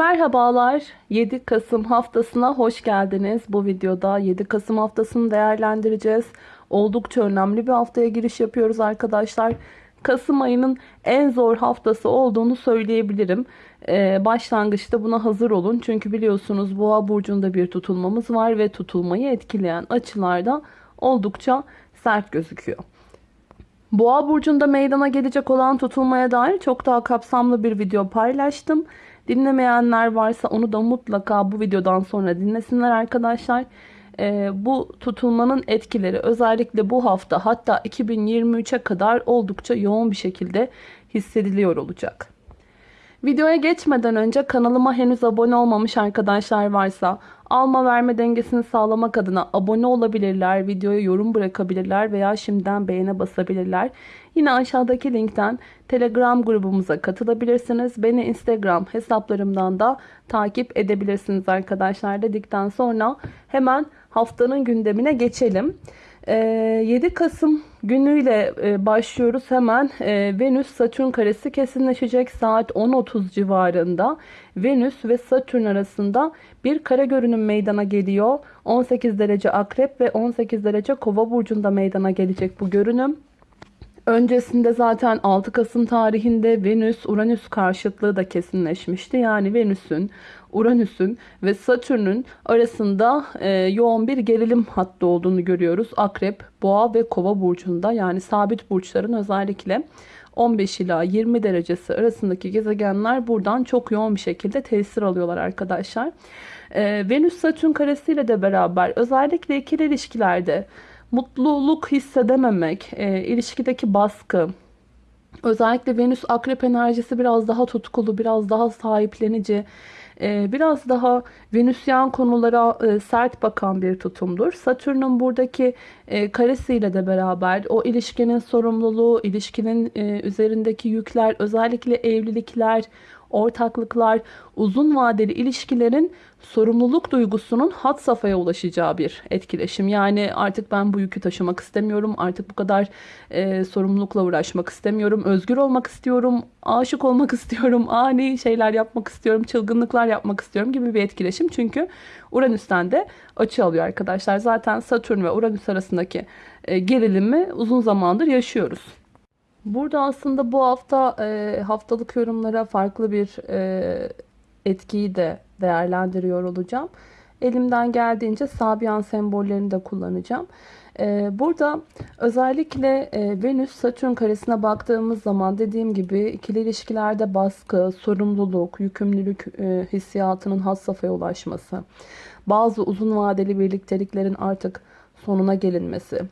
Merhabalar 7 Kasım haftasına hoş geldiniz. Bu videoda 7 Kasım haftasını değerlendireceğiz. Oldukça önemli bir haftaya giriş yapıyoruz arkadaşlar. Kasım ayının en zor haftası olduğunu söyleyebilirim. Ee, başlangıçta buna hazır olun. Çünkü biliyorsunuz Boğa burcunda bir tutulmamız var ve tutulmayı etkileyen açılarda oldukça sert gözüküyor. Boğa burcunda meydana gelecek olan tutulmaya dair çok daha kapsamlı bir video paylaştım. Dinlemeyenler varsa onu da mutlaka bu videodan sonra dinlesinler arkadaşlar. Ee, bu tutulmanın etkileri özellikle bu hafta hatta 2023'e kadar oldukça yoğun bir şekilde hissediliyor olacak. Videoya geçmeden önce kanalıma henüz abone olmamış arkadaşlar varsa alma verme dengesini sağlamak adına abone olabilirler, videoya yorum bırakabilirler veya şimdiden beğene basabilirler. Yine aşağıdaki linkten Telegram grubumuza katılabilirsiniz. Beni Instagram hesaplarımdan da takip edebilirsiniz arkadaşlar dedikten sonra hemen haftanın gündemine geçelim. 7 ee, Kasım günüyle e, başlıyoruz hemen. E, Venüs Satürn karesi kesinleşecek saat 10.30 civarında. Venüs ve Satürn arasında bir kare görünüm meydana geliyor. 18 derece akrep ve 18 derece kova burcunda meydana gelecek bu görünüm. Öncesinde zaten 6 Kasım tarihinde Venüs-Uranüs karşıtlığı da kesinleşmişti. Yani Venüs'ün, Uranüs'ün ve Satürn'ün arasında e, yoğun bir gerilim hattı olduğunu görüyoruz. Akrep, Boğa ve Kova burcunda yani sabit burçların özellikle 15 ila 20 derecesi arasındaki gezegenler buradan çok yoğun bir şekilde tesir alıyorlar arkadaşlar. E, Venüs-Satürn karesiyle de beraber özellikle ikili ilişkilerde mutluluk hissedememek, e, ilişkideki baskı, özellikle Venüs akrep enerjisi biraz daha tutkulu, biraz daha sahiplenici, biraz daha Venüsyen konulara e, sert bakan bir tutumdur. Satürn'ün buradaki e, karesiyle de beraber o ilişkinin sorumluluğu, ilişkinin e, üzerindeki yükler, özellikle evlilikler, ortaklıklar, uzun vadeli ilişkilerin sorumluluk duygusunun hat safhaya ulaşacağı bir etkileşim. Yani artık ben bu yükü taşımak istemiyorum. Artık bu kadar e, sorumlulukla uğraşmak istemiyorum. Özgür olmak istiyorum. Aşık olmak istiyorum. Ani şeyler yapmak istiyorum. Çılgınlıklar yapmak istiyorum gibi bir etkileşim. Çünkü Uranüs'ten de açı alıyor arkadaşlar. Zaten Satürn ve Uranüs arasındaki e, gerilimi uzun zamandır yaşıyoruz. Burada aslında bu hafta e, haftalık yorumlara farklı bir e, etkiyi de değerlendiriyor olacağım. Elimden geldiğince Sabian sembollerini de kullanacağım. E, burada özellikle e, Venüs-Satürn karesine baktığımız zaman dediğim gibi ikili ilişkilerde baskı, sorumluluk, yükümlülük hissiyatının has safhaya ulaşması, bazı uzun vadeli birlikteliklerin artık sonuna gelinmesi,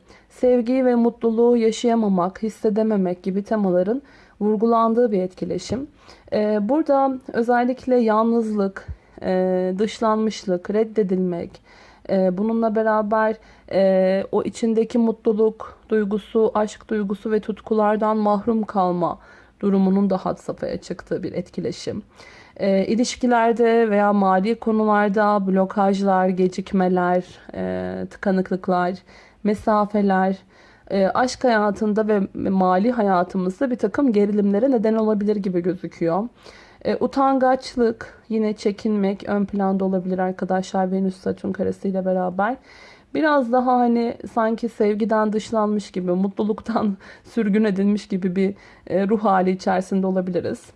sevgiyi ve mutluluğu yaşayamamak, hissedememek gibi temaların vurgulandığı bir etkileşim. Ee, burada özellikle yalnızlık, e, dışlanmışlık, reddedilmek, e, bununla beraber e, o içindeki mutluluk duygusu, aşk duygusu ve tutkulardan mahrum kalma durumunun da had safhaya çıktığı bir etkileşim. E, ilişkilerde veya mali konularda blokajlar, gecikmeler, e, tıkanıklıklar, mesafeler, e, aşk hayatında ve mali hayatımızda bir takım gerilimlere neden olabilir gibi gözüküyor. E, utangaçlık, yine çekinmek ön planda olabilir arkadaşlar Venüs Satürn karesiyle beraber. Biraz daha hani sanki sevgiden dışlanmış gibi, mutluluktan sürgün edilmiş gibi bir e, ruh hali içerisinde olabiliriz.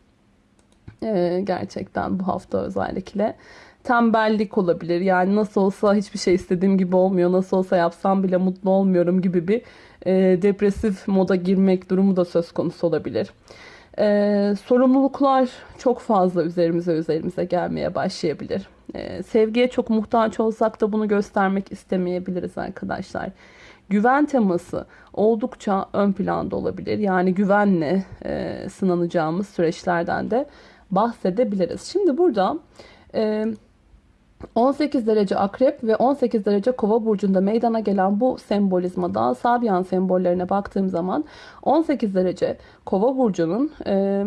Gerçekten bu hafta özellikle tembellik olabilir. Yani nasıl olsa hiçbir şey istediğim gibi olmuyor. Nasıl olsa yapsam bile mutlu olmuyorum gibi bir e, depresif moda girmek durumu da söz konusu olabilir. E, sorumluluklar çok fazla üzerimize üzerimize gelmeye başlayabilir. E, sevgiye çok muhtaç olsak da bunu göstermek istemeyebiliriz arkadaşlar. Güven teması oldukça ön planda olabilir. Yani güvenle e, sınanacağımız süreçlerden de bahsedebiliriz. Şimdi burada... E, 18 derece akrep ve 18 derece kova burcunda meydana gelen bu sembolizmada Sabian sembollerine baktığım zaman 18 derece kova burcunun e,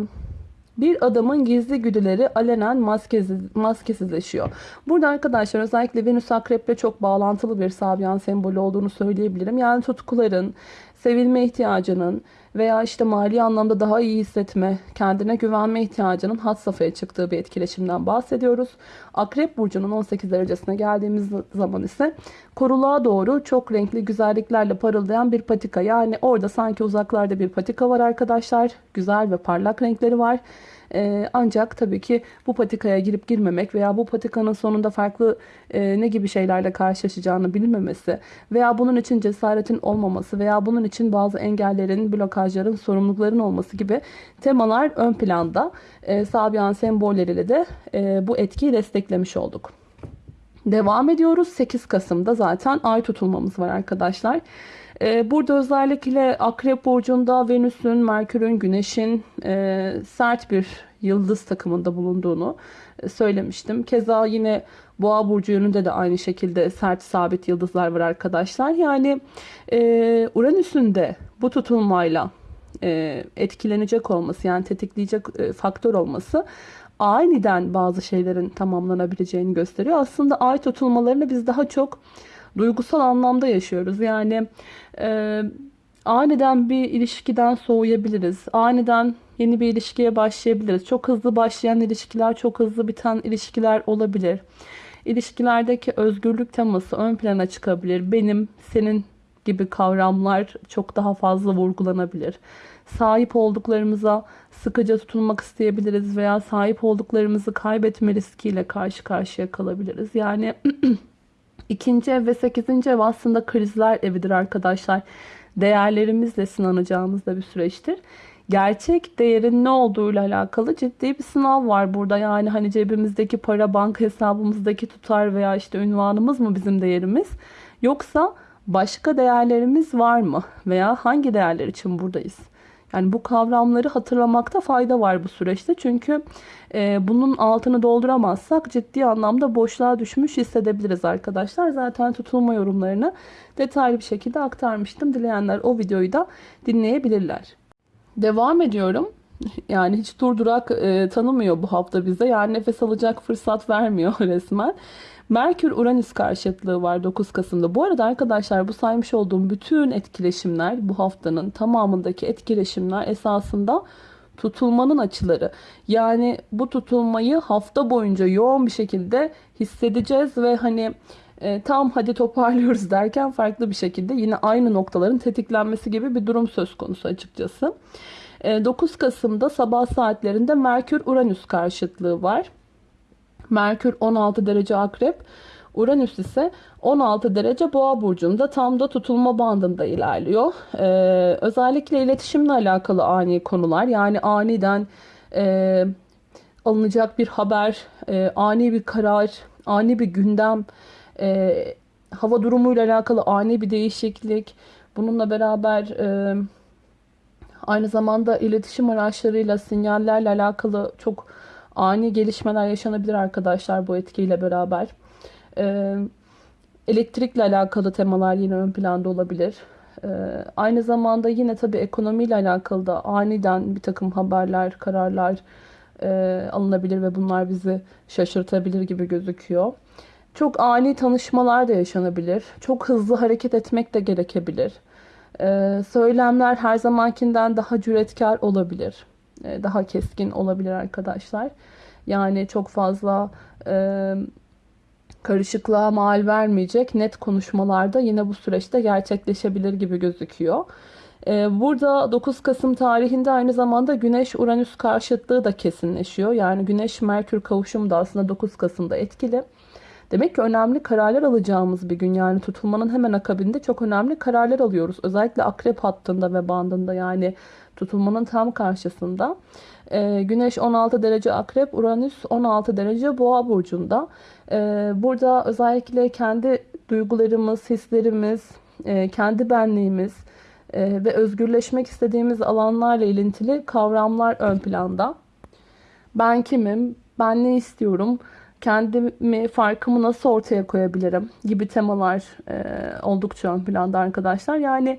bir adamın gizli güdüleri alenen maskesiz, maskesizleşiyor. Burada arkadaşlar özellikle Venüs Akrep'le çok bağlantılı bir Sabian sembolü olduğunu söyleyebilirim. Yani tutkuların, sevilme ihtiyacının veya işte mali anlamda daha iyi hissetme, kendine güvenme ihtiyacının had safhaya çıktığı bir etkileşimden bahsediyoruz. Akrep burcunun 18 derecesine geldiğimiz zaman ise koruluğa doğru çok renkli güzelliklerle parıldayan bir patika. Yani orada sanki uzaklarda bir patika var arkadaşlar. Güzel ve parlak renkleri var. Ee, ancak tabii ki bu patikaya girip girmemek veya bu patikanın sonunda farklı e, ne gibi şeylerle karşılaşacağını bilmemesi veya bunun için cesaretin olmaması veya bunun için bazı engellerin, blokajların, sorumlulukların olması gibi temalar ön planda. E, Sabian sembolleriyle de e, bu etkiyi desteklemiş olduk. Devam ediyoruz. 8 Kasım'da zaten ay tutulmamız var arkadaşlar. Ee, burada özellikle Akrep Burcu'nda Venüs'ün, Merkür'ün, Güneş'in e, sert bir yıldız takımında bulunduğunu e, söylemiştim. Keza yine Boğa Burcu yönünde de aynı şekilde sert sabit yıldızlar var arkadaşlar. Yani e, Uranüs'ün de bu tutulmayla etkilenecek olması yani tetikleyecek faktör olması aniden bazı şeylerin tamamlanabileceğini gösteriyor. Aslında ay tutulmalarını biz daha çok duygusal anlamda yaşıyoruz. Yani e, aniden bir ilişkiden soğuyabiliriz. Aniden yeni bir ilişkiye başlayabiliriz. Çok hızlı başlayan ilişkiler, çok hızlı biten ilişkiler olabilir. İlişkilerdeki özgürlük teması ön plana çıkabilir. Benim, senin gibi kavramlar çok daha fazla vurgulanabilir. Sahip olduklarımıza sıkıca tutunmak isteyebiliriz veya sahip olduklarımızı kaybetme riskiyle karşı karşıya kalabiliriz. Yani ikinci ev ve sekizinci ev aslında krizler evidir arkadaşlar. Değerlerimizle sınanacağımız da bir süreçtir. Gerçek değerin ne olduğuyla alakalı ciddi bir sınav var burada. Yani hani cebimizdeki para, banka hesabımızdaki tutar veya işte ünvanımız mı bizim değerimiz? Yoksa başka değerlerimiz var mı? Veya hangi değerler için buradayız? Yani bu kavramları hatırlamakta fayda var bu süreçte. Çünkü e, bunun altını dolduramazsak ciddi anlamda boşluğa düşmüş hissedebiliriz arkadaşlar. Zaten tutulma yorumlarını detaylı bir şekilde aktarmıştım. Dileyenler o videoyu da dinleyebilirler. Devam ediyorum. Yani hiç durdurak e, tanımıyor bu hafta bize. Yani nefes alacak fırsat vermiyor resmen. Merkür-Uranüs karşıtlığı var 9 Kasım'da. Bu arada arkadaşlar bu saymış olduğum bütün etkileşimler bu haftanın tamamındaki etkileşimler esasında tutulmanın açıları. Yani bu tutulmayı hafta boyunca yoğun bir şekilde hissedeceğiz ve hani e, tam hadi toparlıyoruz derken farklı bir şekilde yine aynı noktaların tetiklenmesi gibi bir durum söz konusu açıkçası. E, 9 Kasım'da sabah saatlerinde Merkür-Uranüs karşıtlığı var. Merkür 16 derece akrep. Uranüs ise 16 derece boğa burcunda tam da tutulma bandında ilerliyor. Ee, özellikle iletişimle alakalı ani konular yani aniden e, alınacak bir haber, e, ani bir karar, ani bir gündem, e, hava durumuyla alakalı ani bir değişiklik. Bununla beraber e, aynı zamanda iletişim araçlarıyla, sinyallerle alakalı çok ani gelişmeler yaşanabilir arkadaşlar bu etkiyle beraber. Ee, elektrikle alakalı temalar yine ön planda olabilir. Ee, aynı zamanda yine tabii ekonomiyle alakalı da aniden bir takım haberler, kararlar e, alınabilir ve bunlar bizi şaşırtabilir gibi gözüküyor. Çok ani tanışmalar da yaşanabilir. Çok hızlı hareket etmek de gerekebilir. Ee, söylemler her zamankinden daha cüretkar olabilir. E, daha keskin olabilir arkadaşlar. Yani çok fazla e, karışıklığa mal vermeyecek net konuşmalarda yine bu süreçte gerçekleşebilir gibi gözüküyor. E, burada 9 Kasım tarihinde aynı zamanda Güneş-Uranüs karşıtlığı da kesinleşiyor. Yani Güneş-Merkür kavuşumu da aslında 9 Kasım'da etkili. Demek ki önemli kararlar alacağımız bir gün. Yani tutulmanın hemen akabinde çok önemli kararlar alıyoruz. Özellikle akrep hattında ve bandında yani tutulmanın tam karşısında. E, Güneş 16 derece akrep, Uranüs 16 derece boğa burcunda. E, burada özellikle kendi duygularımız, hislerimiz, e, kendi benliğimiz e, ve özgürleşmek istediğimiz alanlarla ilintili kavramlar ön planda. Ben kimim? Ben ne istiyorum? kendimi, farkımı nasıl ortaya koyabilirim gibi temalar e, oldukça ön planda arkadaşlar. Yani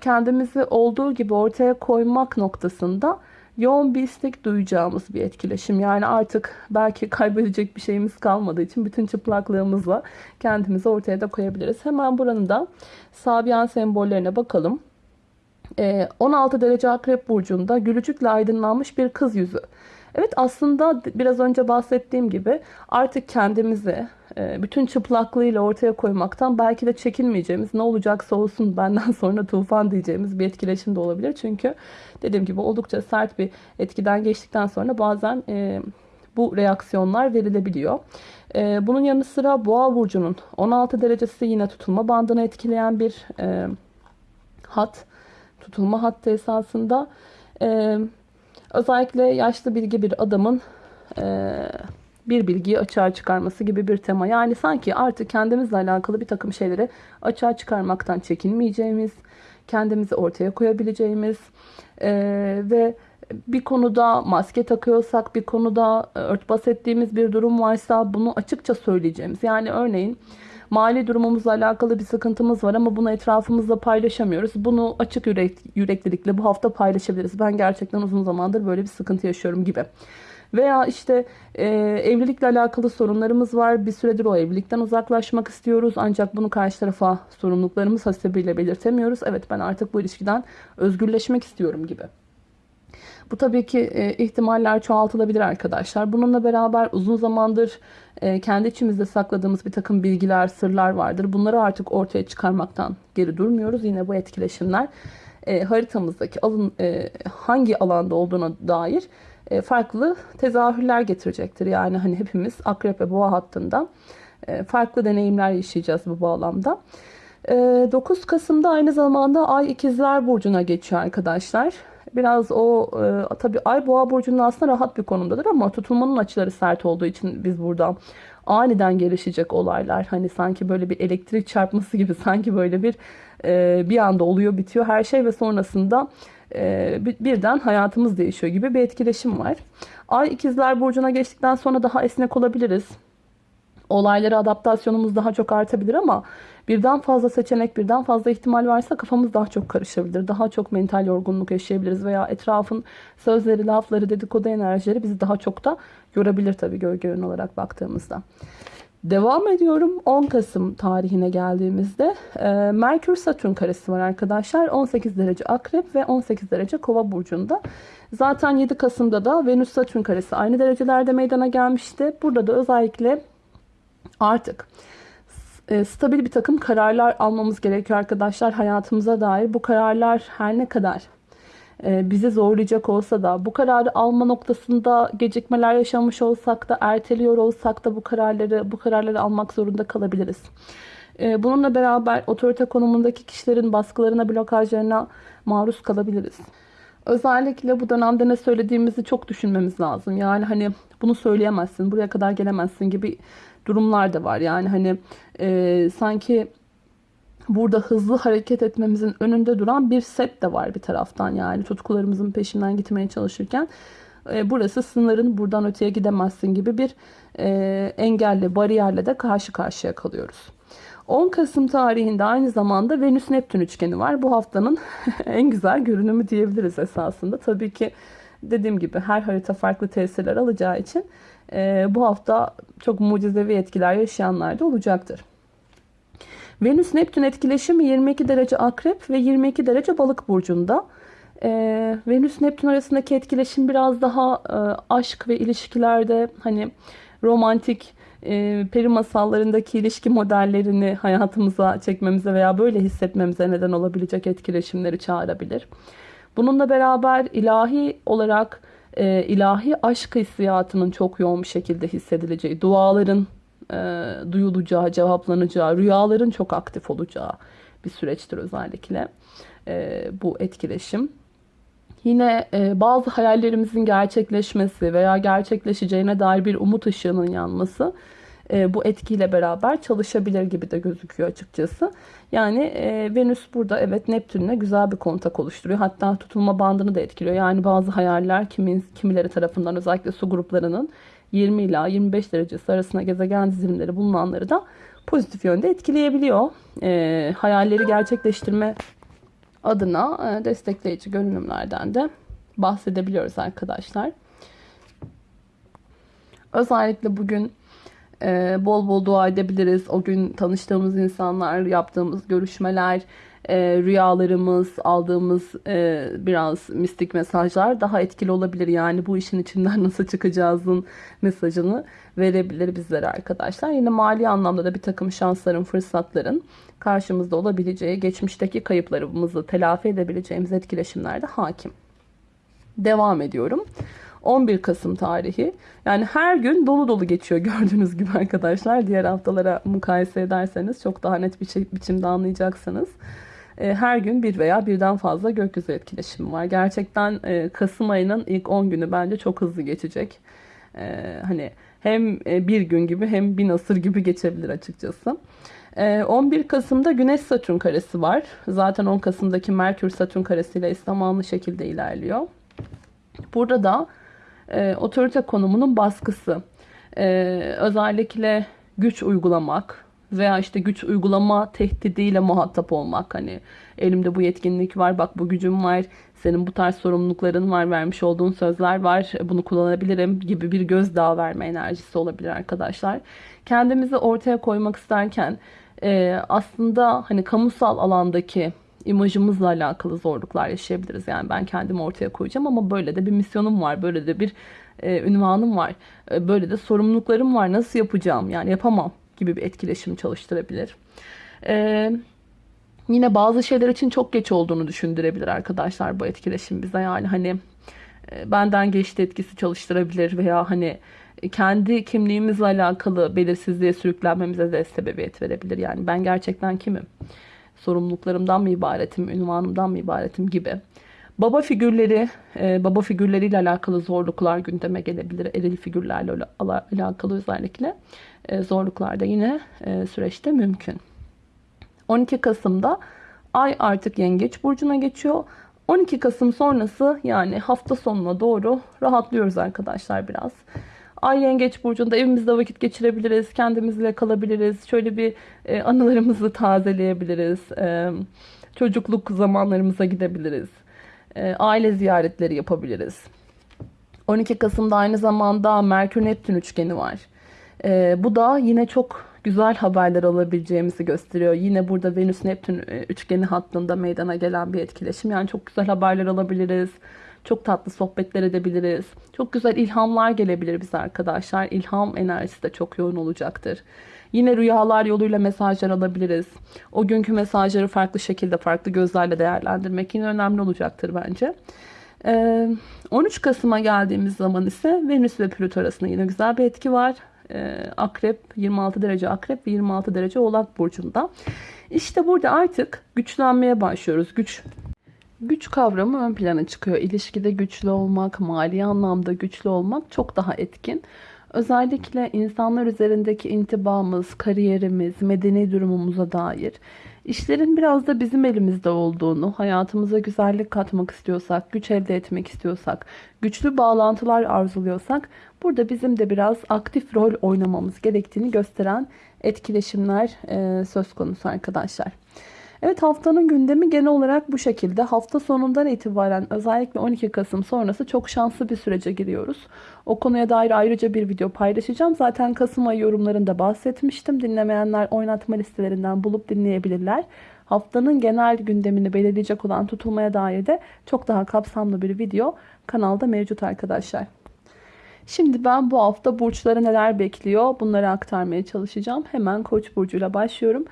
kendimizi olduğu gibi ortaya koymak noktasında yoğun bir istek duyacağımız bir etkileşim. Yani artık belki kaybedecek bir şeyimiz kalmadığı için bütün çıplaklığımızla kendimizi ortaya da koyabiliriz. Hemen buranın da Sabian sembollerine bakalım. Ee, 16 derece akrep burcunda gülücükle aydınlanmış bir kız yüzü. Evet aslında biraz önce bahsettiğim gibi artık kendimizi e, bütün çıplaklığıyla ortaya koymaktan belki de çekinmeyeceğimiz ne olacaksa olsun benden sonra tufan diyeceğimiz bir etkileşim de olabilir. Çünkü dediğim gibi oldukça sert bir etkiden geçtikten sonra bazen e, bu reaksiyonlar verilebiliyor. E, bunun yanı sıra boğa burcunun 16 derecesi yine tutulma bandını etkileyen bir hat. Tutulma hattı esasında. Özellikle yaşlı bilgi bir adamın bir bilgiyi açığa çıkarması gibi bir tema. Yani sanki artık kendimizle alakalı bir takım şeyleri açığa çıkarmaktan çekinmeyeceğimiz, kendimizi ortaya koyabileceğimiz e, ve bir konuda maske takıyorsak, bir konuda örtbas ettiğimiz bir durum varsa bunu açıkça söyleyeceğimiz. Yani örneğin mali durumumuzla alakalı bir sıkıntımız var ama bunu etrafımızla paylaşamıyoruz. Bunu açık yürek, yüreklilikle bu hafta paylaşabiliriz. Ben gerçekten uzun zamandır böyle bir sıkıntı yaşıyorum gibi. Veya işte e, evlilikle alakalı sorunlarımız var. Bir süredir o evlilikten uzaklaşmak istiyoruz. Ancak bunu karşı tarafa sorumluluklarımız hasebiyle belirtemiyoruz. Evet ben artık bu ilişkiden özgürleşmek istiyorum gibi. Bu tabii ki e, ihtimaller çoğaltılabilir arkadaşlar. Bununla beraber uzun zamandır e, kendi içimizde sakladığımız bir takım bilgiler, sırlar vardır. Bunları artık ortaya çıkarmaktan geri durmuyoruz. Yine bu etkileşimler e, haritamızdaki alın e, hangi alanda olduğuna dair e, farklı tezahürler getirecektir. Yani hani hepimiz akrep ve boğa hattında e, farklı deneyimler yaşayacağız bu bağlamda. 9 e, Kasım'da aynı zamanda Ay İkizler Burcu'na geçiyor arkadaşlar. Biraz o tabi Ay Boğa Burcu'nun aslında rahat bir konumdadır ama tutulmanın açıları sert olduğu için biz burada aniden gelişecek olaylar hani sanki böyle bir elektrik çarpması gibi sanki böyle bir bir anda oluyor bitiyor her şey ve sonrasında e, birden hayatımız değişiyor gibi bir etkileşim var. Ay ikizler burcuna geçtikten sonra daha esnek olabiliriz. Olaylara adaptasyonumuz daha çok artabilir ama birden fazla seçenek, birden fazla ihtimal varsa kafamız daha çok karışabilir. Daha çok mental yorgunluk yaşayabiliriz veya etrafın sözleri, lafları, dedikodu enerjileri bizi daha çok da yorabilir tabii gölge yön olarak baktığımızda. Devam ediyorum. 10 Kasım tarihine geldiğimizde e, Merkür Satürn karesi var arkadaşlar. 18 derece Akrep ve 18 derece Kova burcunda. Zaten 7 Kasım'da da Venüs Satürn karesi aynı derecelerde meydana gelmişti. Burada da özellikle artık e, stabil bir takım kararlar almamız gerekiyor arkadaşlar hayatımıza dair. Bu kararlar her ne kadar e, bizi zorlayacak olsa da bu kararı alma noktasında gecikmeler yaşamış olsak da erteliyor olsak da bu kararları bu kararları almak zorunda kalabiliriz. E, bununla beraber otorite konumundaki kişilerin baskılarına, blokajlarına maruz kalabiliriz. Özellikle bu dönemde ne söylediğimizi çok düşünmemiz lazım. Yani hani bunu söyleyemezsin, buraya kadar gelemezsin gibi durumlar da var. Yani hani e, sanki burada hızlı hareket etmemizin önünde duran bir set de var bir taraftan. Yani tutkularımızın peşinden gitmeye çalışırken e, burası sınırın buradan öteye gidemezsin gibi bir e, engelle, bariyerle de karşı karşıya kalıyoruz. 10 Kasım tarihinde aynı zamanda Venüs-Neptün üçgeni var. Bu haftanın en güzel görünümü diyebiliriz esasında. Tabii ki dediğim gibi her harita farklı tesirler alacağı için bu hafta çok mucizevi etkiler yaşayanlar da olacaktır. Venüs Neptün etkileşimi 22 derece akrep ve 22 derece balık burcunda. Ee, Venüs Neptün arasındaki etkileşim biraz daha e, aşk ve ilişkilerde hani romantik e, peri masallarındaki ilişki modellerini hayatımıza çekmemize veya böyle hissetmemize neden olabilecek etkileşimleri çağırabilir. Bununla beraber ilahi olarak e, ilahi aşk hissiyatının çok yoğun bir şekilde hissedileceği, duaların e, duyulacağı, cevaplanacağı, rüyaların çok aktif olacağı bir süreçtir özellikle e, bu etkileşim. Yine e, bazı hayallerimizin gerçekleşmesi veya gerçekleşeceğine dair bir umut ışığının yanması e, bu etkiyle beraber çalışabilir gibi de gözüküyor açıkçası. Yani e, Venüs burada evet Neptün'le güzel bir kontak oluşturuyor. Hatta tutulma bandını da etkiliyor. Yani bazı hayaller kimin, kimileri tarafından özellikle su gruplarının 20 ila 25 derecesi arasında gezegen dizilimleri bulunanları da pozitif yönde etkileyebiliyor. E, hayalleri gerçekleştirme adına e, destekleyici görünümlerden de bahsedebiliyoruz arkadaşlar. Özellikle bugün e, bol bol dua edebiliriz. O gün tanıştığımız insanlar, yaptığımız görüşmeler, e, rüyalarımız, aldığımız e, biraz mistik mesajlar daha etkili olabilir. Yani bu işin içinden nasıl çıkacağızın mesajını verebilir bizlere arkadaşlar. Yine mali anlamda da bir takım şansların, fırsatların karşımızda olabileceği, geçmişteki kayıplarımızı telafi edebileceğimiz etkileşimlerde hakim. Devam ediyorum. 11 Kasım tarihi. Yani her gün dolu dolu geçiyor gördüğünüz gibi arkadaşlar. Diğer haftalara mukayese ederseniz çok daha net bir şey, biçimde anlayacaksınız. E, her gün bir veya birden fazla gökyüzü etkileşimi var. Gerçekten e, Kasım ayının ilk 10 günü bence çok hızlı geçecek. E, hani hem bir gün gibi hem bir asır gibi geçebilir açıkçası. 11 Kasım'da Güneş Satürn karesi var. Zaten 10 Kasım'daki Merkür Satürn karesiyle eş zamanlı şekilde ilerliyor. Burada da e, otorite konumunun baskısı. E, özellikle güç uygulamak veya işte güç uygulama tehdidiyle muhatap olmak. Hani elimde bu yetkinlik var, bak bu gücüm var, senin bu tarz sorumlulukların var, vermiş olduğun sözler var, bunu kullanabilirim gibi bir gözdağı verme enerjisi olabilir arkadaşlar. Kendimizi ortaya koymak isterken e, aslında hani kamusal alandaki imajımızla alakalı zorluklar yaşayabiliriz. Yani ben kendimi ortaya koyacağım ama böyle de bir misyonum var. Böyle de bir e, ünvanım var. E, böyle de sorumluluklarım var. Nasıl yapacağım? Yani yapamam gibi bir etkileşim çalıştırabilir. E, yine bazı şeyler için çok geç olduğunu düşündürebilir arkadaşlar bu etkileşim bize. Yani hani e, benden geçti etkisi çalıştırabilir veya hani kendi kimliğimizle alakalı belirsizliğe sürüklenmemize de sebebiyet verebilir. Yani ben gerçekten kimim? Sorumluluklarımdan mı ibaretim, ünvanımdan mı ibaretim gibi. Baba figürleri, e, baba figürleriyle alakalı zorluklar gündeme gelebilir. Eril figürlerle alakalı özellikle e, zorluklar da yine e, süreçte mümkün. 12 Kasım'da Ay artık Yengeç Burcu'na geçiyor. 12 Kasım sonrası yani hafta sonuna doğru rahatlıyoruz arkadaşlar biraz. Ay Yengeç Burcu'nda evimizde vakit geçirebiliriz. Kendimizle kalabiliriz. Şöyle bir e, anılarımızı tazeleyebiliriz. E, çocukluk zamanlarımıza gidebiliriz. E, aile ziyaretleri yapabiliriz. 12 Kasım'da aynı zamanda Merkür-Neptün üçgeni var. E, bu da yine çok güzel haberler alabileceğimizi gösteriyor. Yine burada Venüs-Neptün e, üçgeni hattında meydana gelen bir etkileşim. Yani çok güzel haberler alabiliriz. Çok tatlı sohbetler edebiliriz. Çok güzel ilhamlar gelebilir bize arkadaşlar. İlham enerjisi de çok yoğun olacaktır. Yine rüyalar yoluyla mesajlar alabiliriz. O günkü mesajları farklı şekilde, farklı gözlerle değerlendirmek yine önemli olacaktır bence. 13 Kasım'a geldiğimiz zaman ise Venüs ve Plüto arasında yine güzel bir etki var. Akrep 26 derece akrep ve 26 derece oğlak burcunda. İşte burada artık güçlenmeye başlıyoruz. Güç Güç kavramı ön plana çıkıyor. İlişkide güçlü olmak, mali anlamda güçlü olmak çok daha etkin. Özellikle insanlar üzerindeki intibamız, kariyerimiz, medeni durumumuza dair işlerin biraz da bizim elimizde olduğunu, hayatımıza güzellik katmak istiyorsak, güç elde etmek istiyorsak, güçlü bağlantılar arzuluyorsak burada bizim de biraz aktif rol oynamamız gerektiğini gösteren etkileşimler söz konusu arkadaşlar. Evet haftanın gündemi genel olarak bu şekilde. Hafta sonundan itibaren özellikle 12 Kasım sonrası çok şanslı bir sürece giriyoruz. O konuya dair ayrıca bir video paylaşacağım. Zaten Kasım ayı yorumlarında bahsetmiştim. Dinlemeyenler oynatma listelerinden bulup dinleyebilirler. Haftanın genel gündemini belirleyecek olan tutulmaya dair de çok daha kapsamlı bir video kanalda mevcut arkadaşlar. Şimdi ben bu hafta burçları neler bekliyor bunları aktarmaya çalışacağım. Hemen Koç burcuyla başlıyorum.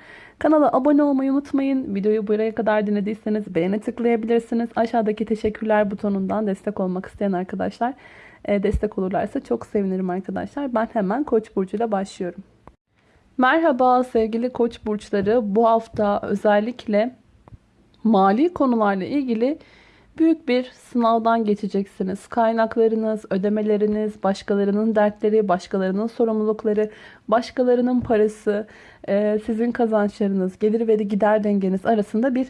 Kanala abone olmayı unutmayın. Videoyu buraya kadar dinlediyseniz beğene tıklayabilirsiniz. Aşağıdaki teşekkürler butonundan destek olmak isteyen arkadaşlar e, destek olurlarsa çok sevinirim arkadaşlar. Ben hemen Koç burcuyla başlıyorum. Merhaba sevgili Koç burçları. Bu hafta özellikle mali konularla ilgili büyük bir sınavdan geçeceksiniz. Kaynaklarınız, ödemeleriniz, başkalarının dertleri, başkalarının sorumlulukları, başkalarının parası, e, sizin kazançlarınız, gelir ve gider dengeniz arasında bir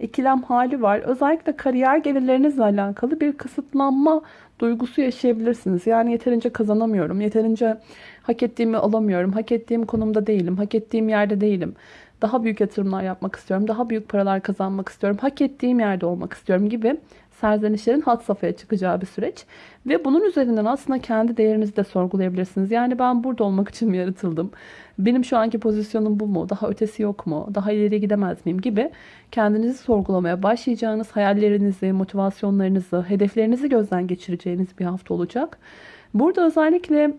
ikilem hali var. Özellikle kariyer gelirlerinizle alakalı bir kısıtlanma duygusu yaşayabilirsiniz. Yani yeterince kazanamıyorum, yeterince hak ettiğimi alamıyorum, hak ettiğim konumda değilim, hak ettiğim yerde değilim daha büyük yatırımlar yapmak istiyorum, daha büyük paralar kazanmak istiyorum, hak ettiğim yerde olmak istiyorum gibi serzenişlerin hat safhaya çıkacağı bir süreç. Ve bunun üzerinden aslında kendi değerinizi de sorgulayabilirsiniz. Yani ben burada olmak için mi yaratıldım? Benim şu anki pozisyonum bu mu? Daha ötesi yok mu? Daha ileriye gidemez miyim? Gibi kendinizi sorgulamaya başlayacağınız hayallerinizi, motivasyonlarınızı, hedeflerinizi gözden geçireceğiniz bir hafta olacak. Burada özellikle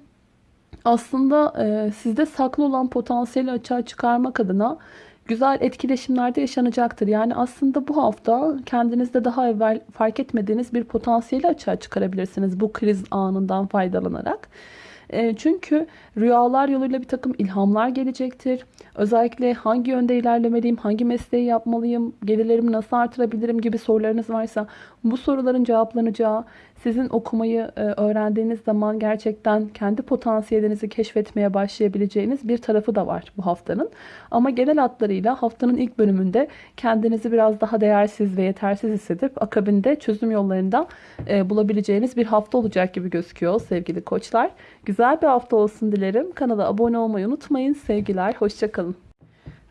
aslında e, sizde saklı olan potansiyeli açığa çıkarmak adına güzel etkileşimlerde yaşanacaktır. Yani aslında bu hafta kendinizde daha evvel fark etmediğiniz bir potansiyeli açığa çıkarabilirsiniz bu kriz anından faydalanarak. E, çünkü rüyalar yoluyla bir takım ilhamlar gelecektir. Özellikle hangi yönde ilerlemeliyim, hangi mesleği yapmalıyım, gelirlerimi nasıl artırabilirim gibi sorularınız varsa bu soruların cevaplanacağı, sizin okumayı e, öğrendiğiniz zaman gerçekten kendi potansiyelinizi keşfetmeye başlayabileceğiniz bir tarafı da var bu haftanın. Ama genel hatlarıyla haftanın ilk bölümünde kendinizi biraz daha değersiz ve yetersiz hissedip akabinde çözüm yollarında e, bulabileceğiniz bir hafta olacak gibi gözüküyor sevgili koçlar. Güzel bir hafta olsun dilerim. Kanala abone olmayı unutmayın. Sevgiler, hoşçakalın.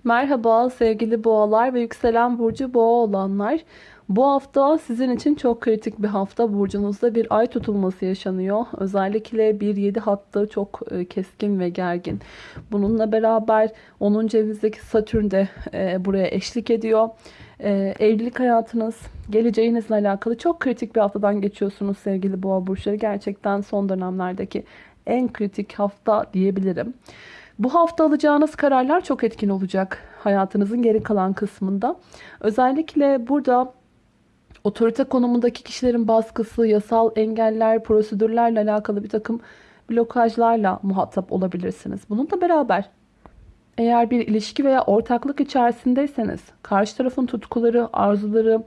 Merhaba sevgili boğalar ve yükselen burcu boğa olanlar. Bu hafta sizin için çok kritik bir hafta. Burcunuzda bir ay tutulması yaşanıyor. Özellikle 1-7 hattı çok e, keskin ve gergin. Bununla beraber 10. evinizdeki Satürn de e, buraya eşlik ediyor. E, evlilik hayatınız, geleceğinizle alakalı çok kritik bir haftadan geçiyorsunuz sevgili boğa burçları. Gerçekten son dönemlerdeki en kritik hafta diyebilirim. Bu hafta alacağınız kararlar çok etkin olacak hayatınızın geri kalan kısmında. Özellikle burada otorite konumundaki kişilerin baskısı, yasal engeller, prosedürlerle alakalı bir takım blokajlarla muhatap olabilirsiniz. Bununla beraber eğer bir ilişki veya ortaklık içerisindeyseniz karşı tarafın tutkuları, arzuları,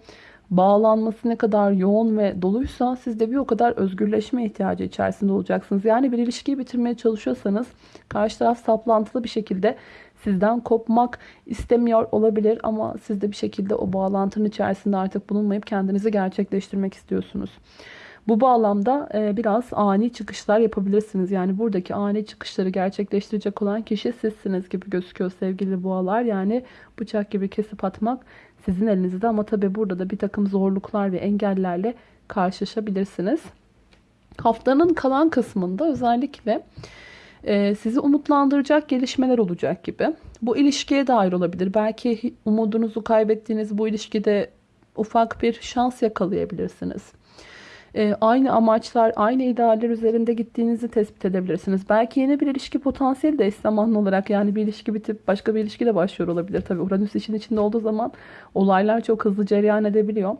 bağlanması ne kadar yoğun ve doluysa siz de bir o kadar özgürleşme ihtiyacı içerisinde olacaksınız. Yani bir ilişkiyi bitirmeye çalışıyorsanız karşı taraf saplantılı bir şekilde sizden kopmak istemiyor olabilir ama siz de bir şekilde o bağlantının içerisinde artık bulunmayıp kendinizi gerçekleştirmek istiyorsunuz. Bu bağlamda e, biraz ani çıkışlar yapabilirsiniz. Yani buradaki ani çıkışları gerçekleştirecek olan kişi sizsiniz gibi gözüküyor sevgili boğalar. Yani bıçak gibi kesip atmak sizin elinizde ama tabi burada da bir takım zorluklar ve engellerle karşılaşabilirsiniz. Haftanın kalan kısmında özellikle sizi umutlandıracak gelişmeler olacak gibi. Bu ilişkiye dair olabilir. Belki umudunuzu kaybettiğiniz bu ilişkide ufak bir şans yakalayabilirsiniz e, aynı amaçlar, aynı idealler üzerinde gittiğinizi tespit edebilirsiniz. Belki yeni bir ilişki potansiyeli de eş zamanlı olarak yani bir ilişki bitip başka bir ilişki de başlıyor olabilir. Tabii Uranüs işin içinde olduğu zaman olaylar çok hızlı cereyan edebiliyor.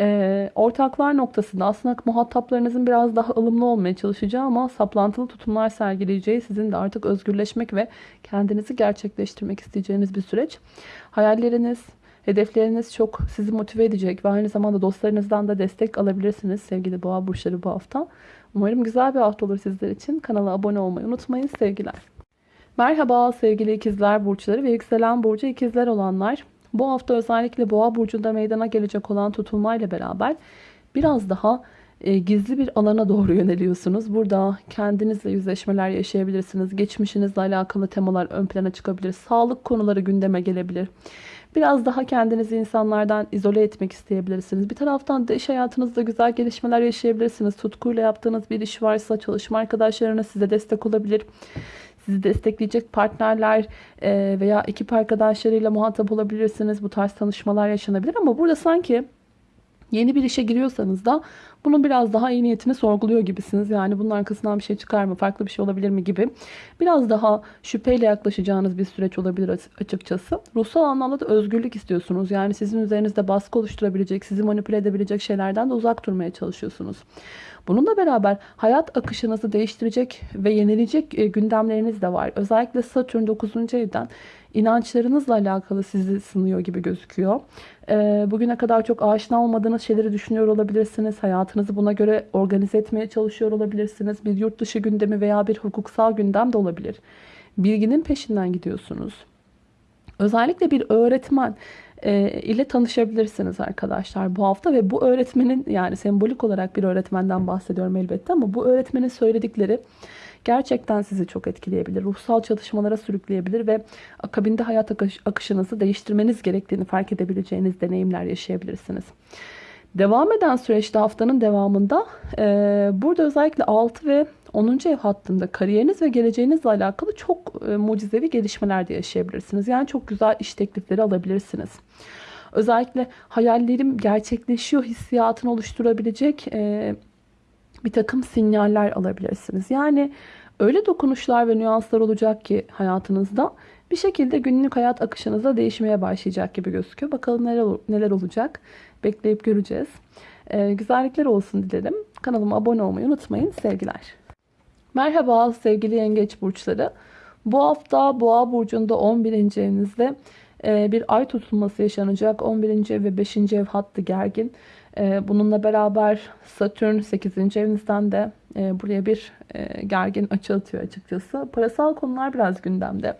E, ortaklar noktasında aslında muhataplarınızın biraz daha ılımlı olmaya çalışacağı ama saplantılı tutumlar sergileyeceği sizin de artık özgürleşmek ve kendinizi gerçekleştirmek isteyeceğiniz bir süreç. Hayalleriniz, Hedefleriniz çok sizi motive edecek ve aynı zamanda dostlarınızdan da destek alabilirsiniz sevgili boğa burçları bu hafta. Umarım güzel bir hafta olur sizler için. Kanala abone olmayı unutmayın. Sevgiler. Merhaba sevgili ikizler burçları ve yükselen burcu ikizler olanlar. Bu hafta özellikle boğa burcunda meydana gelecek olan tutulmayla beraber biraz daha e, gizli bir alana doğru yöneliyorsunuz. Burada kendinizle yüzleşmeler yaşayabilirsiniz. Geçmişinizle alakalı temalar ön plana çıkabilir. Sağlık konuları gündeme gelebilir. Biraz daha kendinizi insanlardan izole etmek isteyebilirsiniz. Bir taraftan da iş hayatınızda güzel gelişmeler yaşayabilirsiniz. Tutkuyla yaptığınız bir iş varsa çalışma arkadaşlarınız size destek olabilir. Sizi destekleyecek partnerler e, veya ekip arkadaşlarıyla muhatap olabilirsiniz. Bu tarz tanışmalar yaşanabilir ama burada sanki Yeni bir işe giriyorsanız da bunun biraz daha iyi niyetini sorguluyor gibisiniz. Yani bunun arkasından bir şey çıkar mı, farklı bir şey olabilir mi gibi. Biraz daha şüpheyle yaklaşacağınız bir süreç olabilir açıkçası. Ruhsal anlamda da özgürlük istiyorsunuz. Yani sizin üzerinizde baskı oluşturabilecek, sizi manipüle edebilecek şeylerden de uzak durmaya çalışıyorsunuz. Bununla beraber hayat akışınızı değiştirecek ve yenilecek e, gündemleriniz de var. Özellikle Satürn 9. evden inançlarınızla alakalı sizi sınıyor gibi gözüküyor. E, bugüne kadar çok aşina olmadığınız şeyleri düşünüyor olabilirsiniz. Hayatınızı buna göre organize etmeye çalışıyor olabilirsiniz. Bir yurt dışı gündemi veya bir hukuksal gündem de olabilir. Bilginin peşinden gidiyorsunuz. Özellikle bir öğretmen e, ile tanışabilirsiniz arkadaşlar bu hafta ve bu öğretmenin yani sembolik olarak bir öğretmenden bahsediyorum elbette ama bu öğretmenin söyledikleri gerçekten sizi çok etkileyebilir. Ruhsal çalışmalara sürükleyebilir ve akabinde hayat akış- akışınızı değiştirmeniz gerektiğini fark edebileceğiniz deneyimler yaşayabilirsiniz. Devam eden süreçte haftanın devamında e, burada özellikle 6 ve 10. ev hattında kariyeriniz ve geleceğinizle alakalı çok e, mucizevi gelişmeler de yaşayabilirsiniz. Yani çok güzel iş teklifleri alabilirsiniz. Özellikle hayallerim gerçekleşiyor hissiyatını oluşturabilecek e, bir takım sinyaller alabilirsiniz. Yani öyle dokunuşlar ve nüanslar olacak ki hayatınızda bir şekilde günlük hayat akışınızda değişmeye başlayacak gibi gözüküyor. Bakalım neler, neler olacak bekleyip göreceğiz. Ee, güzellikler olsun dilerim. Kanalıma abone olmayı unutmayın. Sevgiler. Merhaba sevgili yengeç burçları. Bu hafta Boğa burcunda 11. evinizde e, bir ay tutulması yaşanacak. 11. ev ve 5. ev hattı gergin. E, bununla beraber Satürn 8. evinizden de e, buraya bir gergin açı atıyor açıkçası. Parasal konular biraz gündemde.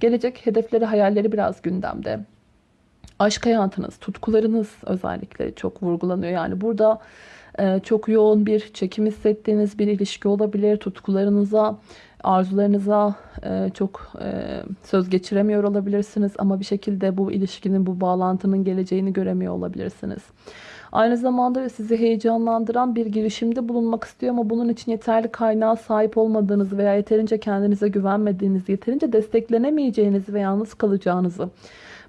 Gelecek hedefleri, hayalleri biraz gündemde. Aşk hayatınız, tutkularınız özellikle çok vurgulanıyor. Yani burada çok yoğun bir çekim hissettiğiniz bir ilişki olabilir. Tutkularınıza, arzularınıza çok söz geçiremiyor olabilirsiniz. Ama bir şekilde bu ilişkinin, bu bağlantının geleceğini göremiyor olabilirsiniz. Aynı zamanda sizi heyecanlandıran bir girişimde bulunmak istiyor ama bunun için yeterli kaynağa sahip olmadığınız veya yeterince kendinize güvenmediğiniz, yeterince desteklenemeyeceğinizi ve yalnız kalacağınızı,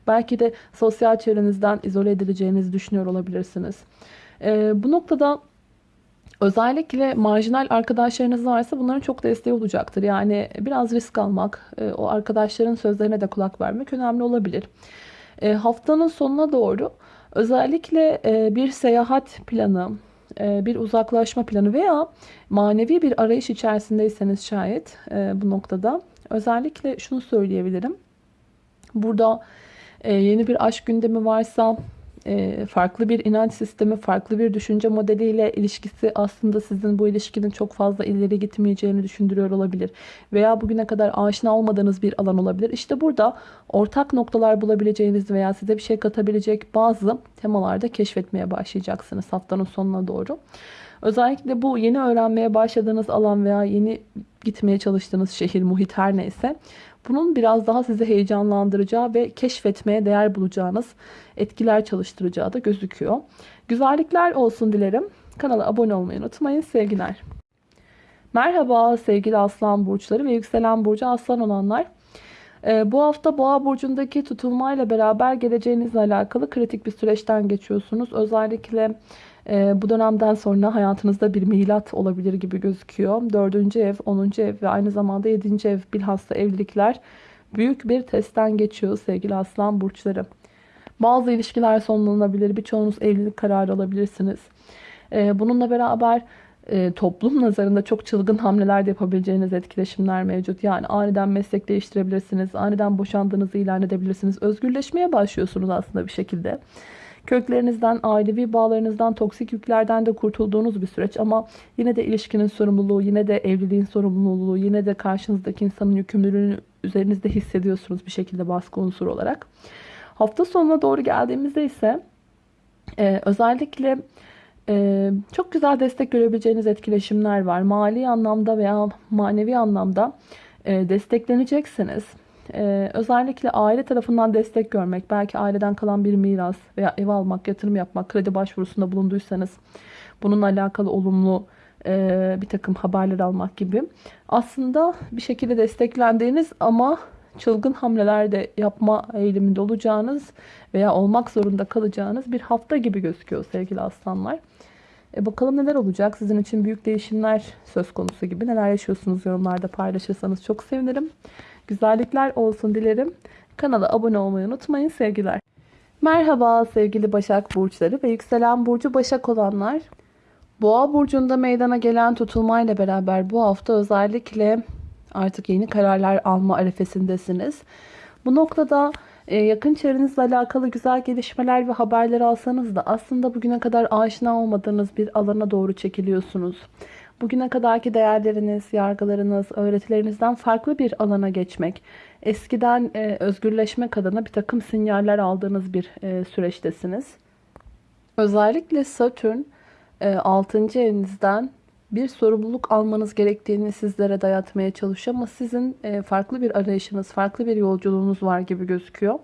belki de sosyal çevrenizden izole edileceğinizi düşünüyor olabilirsiniz. Ee, bu noktada özellikle marjinal arkadaşlarınız varsa bunların çok desteği olacaktır. Yani biraz risk almak, e, o arkadaşların sözlerine de kulak vermek önemli olabilir. E, haftanın sonuna doğru Özellikle e, bir seyahat planı, e, bir uzaklaşma planı veya manevi bir arayış içerisindeyseniz şayet e, bu noktada özellikle şunu söyleyebilirim. Burada yeni bir aşk gündemi varsa e, farklı bir inanç sistemi, farklı bir düşünce modeliyle ilişkisi aslında sizin bu ilişkinin çok fazla ileri gitmeyeceğini düşündürüyor olabilir. Veya bugüne kadar aşina olmadığınız bir alan olabilir. İşte burada ortak noktalar bulabileceğiniz veya size bir şey katabilecek bazı temalarda keşfetmeye başlayacaksınız haftanın sonuna doğru. Özellikle bu yeni öğrenmeye başladığınız alan veya yeni gitmeye çalıştığınız şehir, muhit her neyse bunun biraz daha sizi heyecanlandıracağı ve keşfetmeye değer bulacağınız etkiler çalıştıracağı da gözüküyor. Güzellikler olsun dilerim. Kanala abone olmayı unutmayın. Sevgiler. Merhaba sevgili aslan burçları ve yükselen burcu aslan olanlar. Ee, bu hafta boğa burcundaki tutulmayla beraber geleceğinizle alakalı kritik bir süreçten geçiyorsunuz. Özellikle e, bu dönemden sonra hayatınızda bir milat olabilir gibi gözüküyor. Dördüncü ev, onuncu ev ve aynı zamanda yedinci ev bilhassa evlilikler büyük bir testten geçiyor sevgili aslan burçları. Bazı ilişkiler sonlanabilir. Birçoğunuz evlilik kararı alabilirsiniz. E, bununla beraber e, toplum nazarında çok çılgın hamleler de yapabileceğiniz etkileşimler mevcut. Yani aniden meslek değiştirebilirsiniz. Aniden boşandığınızı ilan edebilirsiniz. Özgürleşmeye başlıyorsunuz aslında bir şekilde. Köklerinizden, ailevi bağlarınızdan, toksik yüklerden de kurtulduğunuz bir süreç. Ama yine de ilişkinin sorumluluğu, yine de evliliğin sorumluluğu, yine de karşınızdaki insanın yükümlülüğünü üzerinizde hissediyorsunuz bir şekilde baskı unsuru olarak. Hafta sonuna doğru geldiğimizde ise e, özellikle e, çok güzel destek görebileceğiniz etkileşimler var. Mali anlamda veya manevi anlamda e, destekleneceksiniz. Ee, özellikle aile tarafından destek görmek, belki aileden kalan bir miras veya ev almak, yatırım yapmak, kredi başvurusunda bulunduysanız bununla alakalı olumlu e, bir takım haberler almak gibi. Aslında bir şekilde desteklendiğiniz ama çılgın hamleler de yapma eğiliminde olacağınız veya olmak zorunda kalacağınız bir hafta gibi gözüküyor sevgili aslanlar. E bakalım neler olacak? Sizin için büyük değişimler söz konusu gibi. Neler yaşıyorsunuz yorumlarda paylaşırsanız çok sevinirim. Güzellikler olsun dilerim. Kanala abone olmayı unutmayın. Sevgiler. Merhaba sevgili Başak Burçları ve yükselen Burcu Başak olanlar. Boğa Burcu'nda meydana gelen tutulmayla beraber bu hafta özellikle artık yeni kararlar alma arefesindesiniz. Bu noktada e, yakın çevrenizle alakalı güzel gelişmeler ve haberler alsanız da aslında bugüne kadar aşina olmadığınız bir alana doğru çekiliyorsunuz. Bugüne kadarki değerleriniz, yargılarınız, öğretilerinizden farklı bir alana geçmek, eskiden e, özgürleşmek adına bir takım sinyaller aldığınız bir e, süreçtesiniz. Özellikle Satürn e, 6. evinizden bir sorumluluk almanız gerektiğini sizlere dayatmaya çalışıyor. Ama sizin e, farklı bir arayışınız, farklı bir yolculuğunuz var gibi gözüküyor.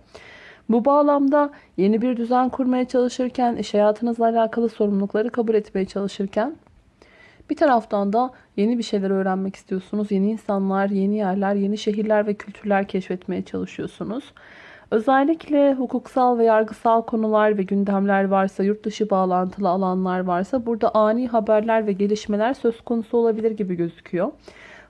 Bu bağlamda yeni bir düzen kurmaya çalışırken, iş hayatınızla alakalı sorumlulukları kabul etmeye çalışırken bir taraftan da yeni bir şeyler öğrenmek istiyorsunuz. Yeni insanlar, yeni yerler, yeni şehirler ve kültürler keşfetmeye çalışıyorsunuz. Özellikle hukuksal ve yargısal konular ve gündemler varsa, yurt dışı bağlantılı alanlar varsa burada ani haberler ve gelişmeler söz konusu olabilir gibi gözüküyor.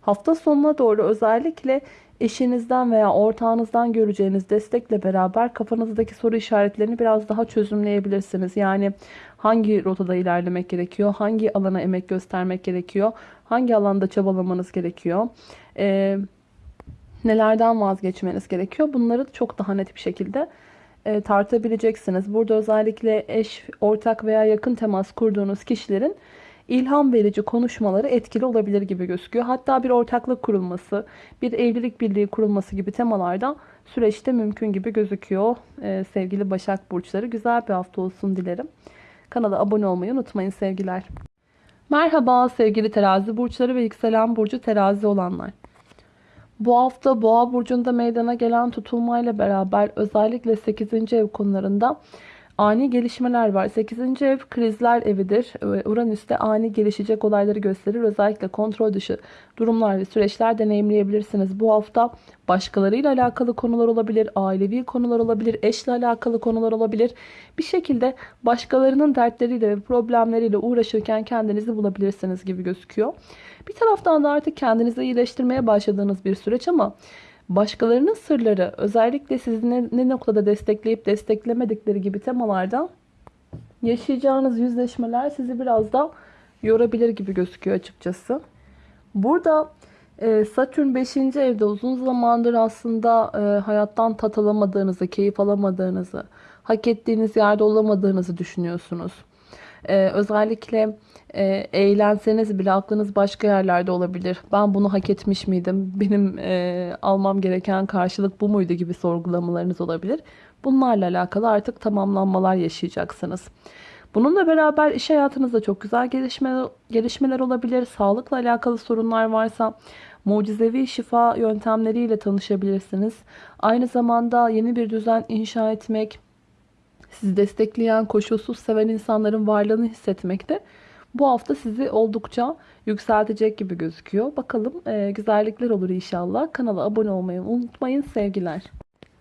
Hafta sonuna doğru özellikle eşinizden veya ortağınızdan göreceğiniz destekle beraber kafanızdaki soru işaretlerini biraz daha çözümleyebilirsiniz. Yani hangi rotada ilerlemek gerekiyor, hangi alana emek göstermek gerekiyor, hangi alanda çabalamanız gerekiyor, ee, nelerden vazgeçmeniz gerekiyor. Bunları çok daha net bir şekilde e, tartabileceksiniz. Burada özellikle eş, ortak veya yakın temas kurduğunuz kişilerin ilham verici konuşmaları etkili olabilir gibi gözüküyor. Hatta bir ortaklık kurulması, bir evlilik birliği kurulması gibi temalarda süreçte mümkün gibi gözüküyor. Ee, sevgili Başak Burçları güzel bir hafta olsun dilerim. Kanala abone olmayı unutmayın sevgiler. Merhaba sevgili terazi burçları ve yükselen burcu terazi olanlar. Bu hafta boğa burcunda meydana gelen tutulmayla beraber özellikle 8. ev konularında ani gelişmeler var. 8. ev krizler evidir. Uranüs'te ani gelişecek olayları gösterir. Özellikle kontrol dışı durumlar ve süreçler deneyimleyebilirsiniz. Bu hafta başkalarıyla alakalı konular olabilir, ailevi konular olabilir, eşle alakalı konular olabilir. Bir şekilde başkalarının dertleriyle ve problemleriyle uğraşırken kendinizi bulabilirsiniz gibi gözüküyor. Bir taraftan da artık kendinizi iyileştirmeye başladığınız bir süreç ama başkalarının sırları özellikle sizi ne, ne noktada destekleyip desteklemedikleri gibi temalarda yaşayacağınız yüzleşmeler sizi biraz da yorabilir gibi gözüküyor açıkçası. Burada e, Satürn 5. evde uzun zamandır aslında e, hayattan tat alamadığınızı, keyif alamadığınızı, hak ettiğiniz yerde olamadığınızı düşünüyorsunuz. Ee, özellikle e, eğlenseniz bile aklınız başka yerlerde olabilir. Ben bunu hak etmiş miydim? Benim e, almam gereken karşılık bu muydu gibi sorgulamalarınız olabilir. Bunlarla alakalı artık tamamlanmalar yaşayacaksınız. Bununla beraber iş hayatınızda çok güzel gelişme, gelişmeler olabilir. Sağlıkla alakalı sorunlar varsa mucizevi şifa yöntemleriyle tanışabilirsiniz. Aynı zamanda yeni bir düzen inşa etmek, sizi destekleyen, koşulsuz seven insanların varlığını hissetmekte. Bu hafta sizi oldukça yükseltecek gibi gözüküyor. Bakalım e, güzellikler olur inşallah. Kanala abone olmayı unutmayın. Sevgiler.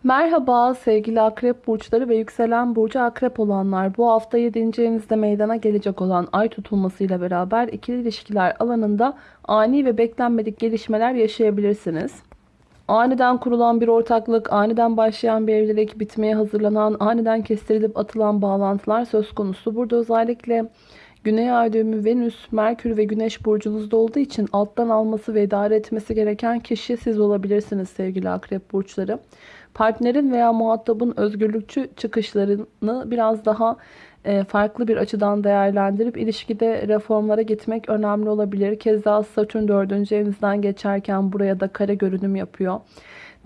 Merhaba sevgili akrep burçları ve yükselen burcu akrep olanlar. Bu hafta 7. evinizde meydana gelecek olan ay tutulmasıyla beraber ikili ilişkiler alanında ani ve beklenmedik gelişmeler yaşayabilirsiniz. Aniden kurulan bir ortaklık, aniden başlayan bir evlilik, bitmeye hazırlanan, aniden kestirilip atılan bağlantılar söz konusu. Burada özellikle Güney ay düğümü Venüs, Merkür ve Güneş burcunuzda olduğu için alttan alması ve idare etmesi gereken kişi siz olabilirsiniz sevgili akrep burçları. Partnerin veya muhatabın özgürlükçü çıkışlarını biraz daha farklı bir açıdan değerlendirip ilişkide reformlara gitmek önemli olabilir. Keza Satürn 4. evinizden geçerken buraya da kare görünüm yapıyor.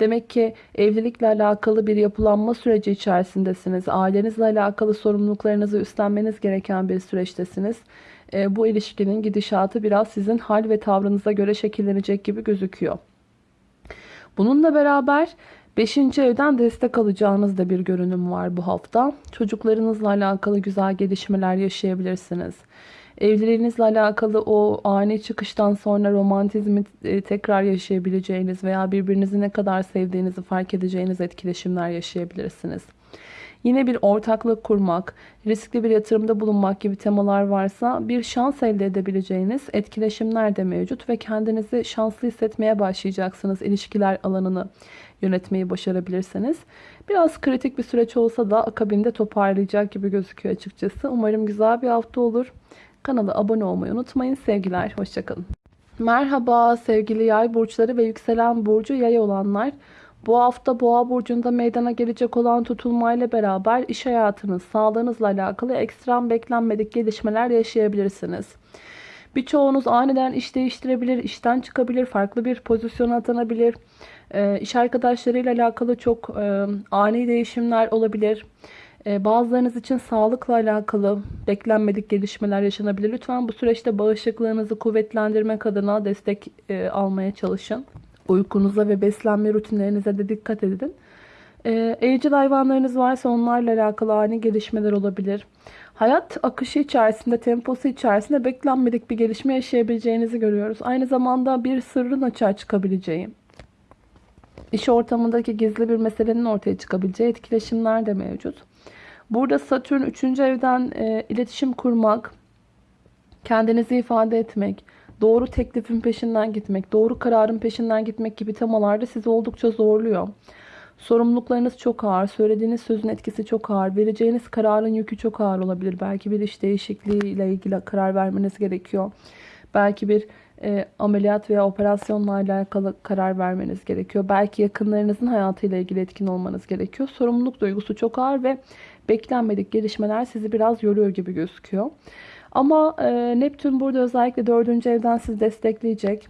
Demek ki evlilikle alakalı bir yapılanma süreci içerisindesiniz. Ailenizle alakalı sorumluluklarınızı üstlenmeniz gereken bir süreçtesiniz. E, bu ilişkinin gidişatı biraz sizin hal ve tavrınıza göre şekillenecek gibi gözüküyor. Bununla beraber Beşinci evden destek alacağınız da bir görünüm var bu hafta. Çocuklarınızla alakalı güzel gelişmeler yaşayabilirsiniz. Evliliğinizle alakalı o ani çıkıştan sonra romantizmi e, tekrar yaşayabileceğiniz veya birbirinizi ne kadar sevdiğinizi fark edeceğiniz etkileşimler yaşayabilirsiniz. Yine bir ortaklık kurmak, riskli bir yatırımda bulunmak gibi temalar varsa bir şans elde edebileceğiniz etkileşimler de mevcut ve kendinizi şanslı hissetmeye başlayacaksınız ilişkiler alanını yönetmeyi başarabilirseniz. Biraz kritik bir süreç olsa da akabinde toparlayacak gibi gözüküyor açıkçası. Umarım güzel bir hafta olur. Kanala abone olmayı unutmayın. Sevgiler, hoşçakalın. Merhaba sevgili yay burçları ve yükselen burcu yay olanlar. Bu hafta boğa burcunda meydana gelecek olan tutulmayla beraber iş hayatınız, sağlığınızla alakalı ekstrem beklenmedik gelişmeler yaşayabilirsiniz. Birçoğunuz aniden iş değiştirebilir, işten çıkabilir, farklı bir pozisyona atanabilir. E, iş arkadaşlarıyla alakalı çok e, ani değişimler olabilir. Ee, bazılarınız için sağlıkla alakalı beklenmedik gelişmeler yaşanabilir. Lütfen bu süreçte bağışıklığınızı kuvvetlendirmek adına destek e, almaya çalışın. Uykunuza ve beslenme rutinlerinize de dikkat edin. Ee, evcil hayvanlarınız varsa onlarla alakalı ani gelişmeler olabilir. Hayat akışı içerisinde, temposu içerisinde beklenmedik bir gelişme yaşayabileceğinizi görüyoruz. Aynı zamanda bir sırrın açığa çıkabileceği, iş ortamındaki gizli bir meselenin ortaya çıkabileceği etkileşimler de mevcut. Burada Satürn 3. evden e, iletişim kurmak, kendinizi ifade etmek, doğru teklifin peşinden gitmek, doğru kararın peşinden gitmek gibi temalarda sizi oldukça zorluyor. Sorumluluklarınız çok ağır, söylediğiniz sözün etkisi çok ağır, vereceğiniz kararın yükü çok ağır olabilir. Belki bir iş değişikliği ile ilgili karar vermeniz gerekiyor. Belki bir e, ameliyat veya operasyonla alakalı karar vermeniz gerekiyor. Belki yakınlarınızın hayatıyla ilgili etkin olmanız gerekiyor. Sorumluluk duygusu çok ağır ve beklenmedik gelişmeler sizi biraz yoruyor gibi gözüküyor. Ama e, Neptün burada özellikle dördüncü evden sizi destekleyecek.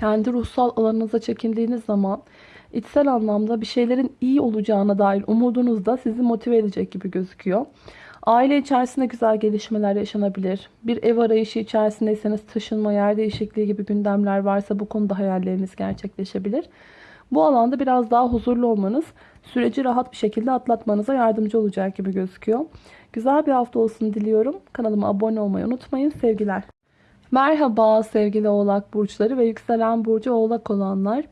Kendi ruhsal alanınıza çekildiğiniz zaman içsel anlamda bir şeylerin iyi olacağına dair umudunuz da sizi motive edecek gibi gözüküyor. Aile içerisinde güzel gelişmeler yaşanabilir. Bir ev arayışı içerisindeyseniz taşınma, yer değişikliği gibi gündemler varsa bu konuda hayalleriniz gerçekleşebilir. Bu alanda biraz daha huzurlu olmanız süreci rahat bir şekilde atlatmanıza yardımcı olacak gibi gözüküyor. Güzel bir hafta olsun diliyorum. Kanalıma abone olmayı unutmayın. Sevgiler. Merhaba sevgili oğlak burçları ve yükselen burcu oğlak olanlar.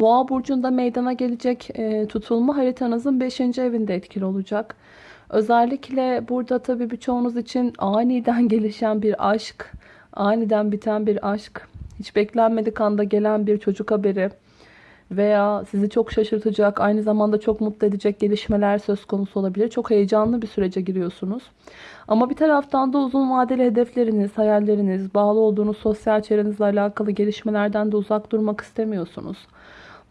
Boğa burcunda meydana gelecek e, tutulma haritanızın 5. evinde etkili olacak. Özellikle burada tabii birçoğunuz için aniden gelişen bir aşk, aniden biten bir aşk, hiç beklenmedik anda gelen bir çocuk haberi veya sizi çok şaşırtacak, aynı zamanda çok mutlu edecek gelişmeler söz konusu olabilir. Çok heyecanlı bir sürece giriyorsunuz. Ama bir taraftan da uzun vadeli hedefleriniz, hayalleriniz, bağlı olduğunuz sosyal çevrenizle alakalı gelişmelerden de uzak durmak istemiyorsunuz.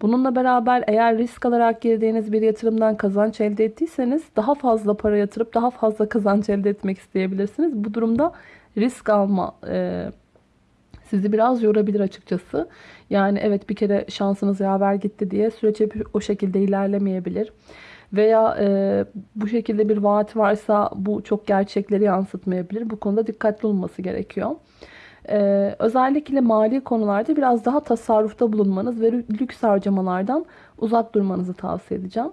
Bununla beraber eğer risk alarak girdiğiniz bir yatırımdan kazanç elde ettiyseniz daha fazla para yatırıp daha fazla kazanç elde etmek isteyebilirsiniz. Bu durumda risk alma e, sizi biraz yorabilir açıkçası. Yani evet bir kere şansınız yaver gitti diye süreç hep o şekilde ilerlemeyebilir. Veya e, bu şekilde bir vaat varsa bu çok gerçekleri yansıtmayabilir. Bu konuda dikkatli olması gerekiyor. Ee, özellikle mali konularda biraz daha tasarrufta bulunmanız ve lüks harcamalardan uzak durmanızı tavsiye edeceğim.